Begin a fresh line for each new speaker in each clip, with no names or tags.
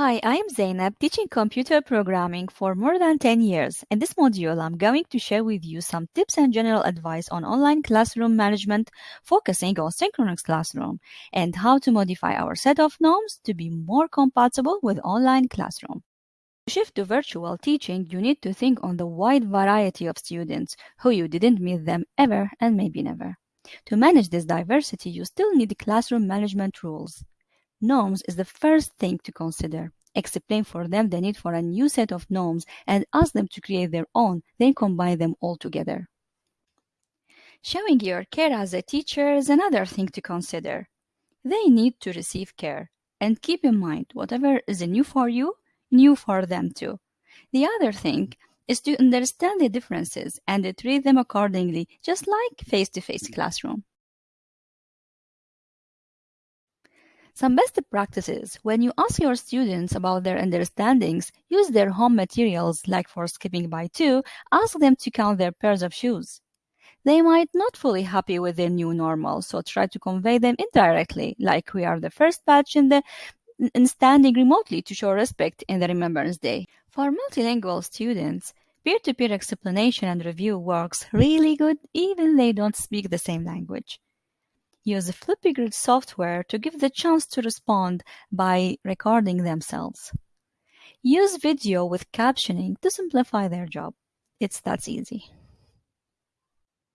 Hi, I'm Zainab, teaching computer programming for more than 10 years. In this module, I'm going to share with you some tips and general advice on online classroom management, focusing on synchronous classroom, and how to modify our set of norms to be more compatible with online classroom. To shift to virtual teaching, you need to think on the wide variety of students who you didn't meet them ever and maybe never. To manage this diversity, you still need classroom management rules. Norms is the first thing to consider. Explain for them the need for a new set of norms and ask them to create their own, then combine them all together. Showing your care as a teacher is another thing to consider. They need to receive care. And keep in mind, whatever is new for you, new for them too. The other thing is to understand the differences and treat them accordingly, just like face-to-face -face classroom. Some best practices when you ask your students about their understandings, use their home materials like for skipping by two, ask them to count their pairs of shoes. They might not fully happy with their new normal, so try to convey them indirectly, like we are the first batch in the in standing remotely to show respect in the Remembrance Day. For multilingual students, peer-to-peer -peer explanation and review works really good even they don't speak the same language. Use Flipgrid software to give the chance to respond by recording themselves. Use video with captioning to simplify their job. It's that easy.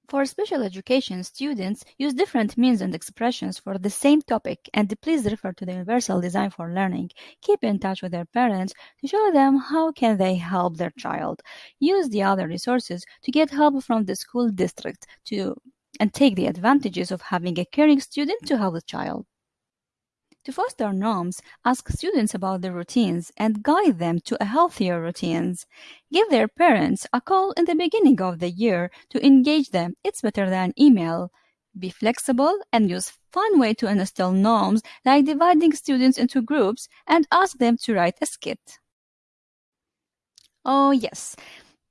For special education students, use different means and expressions for the same topic and please refer to the Universal Design for Learning. Keep in touch with their parents to show them how can they help their child. Use the other resources to get help from the school district to and take the advantages of having a caring student to help the child. To foster norms, ask students about their routines and guide them to a healthier routines. Give their parents a call in the beginning of the year to engage them. It's better than email. Be flexible and use fun way to instill norms like dividing students into groups and ask them to write a skit. Oh yes,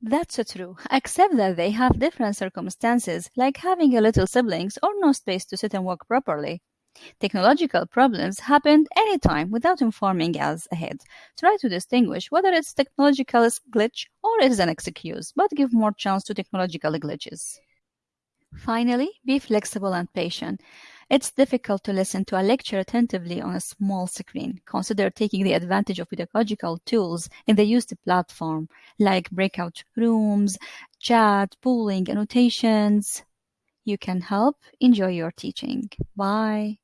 that's true, except that they have different circumstances, like having a little siblings or no space to sit and work properly. Technological problems happen anytime without informing us ahead. Try to distinguish whether it's technological glitch or it is an excuse, but give more chance to technological glitches. Finally, be flexible and patient. It's difficult to listen to a lecture attentively on a small screen. Consider taking the advantage of pedagogical tools in the used platform, like breakout rooms, chat, polling, annotations. You can help. Enjoy your teaching. Bye.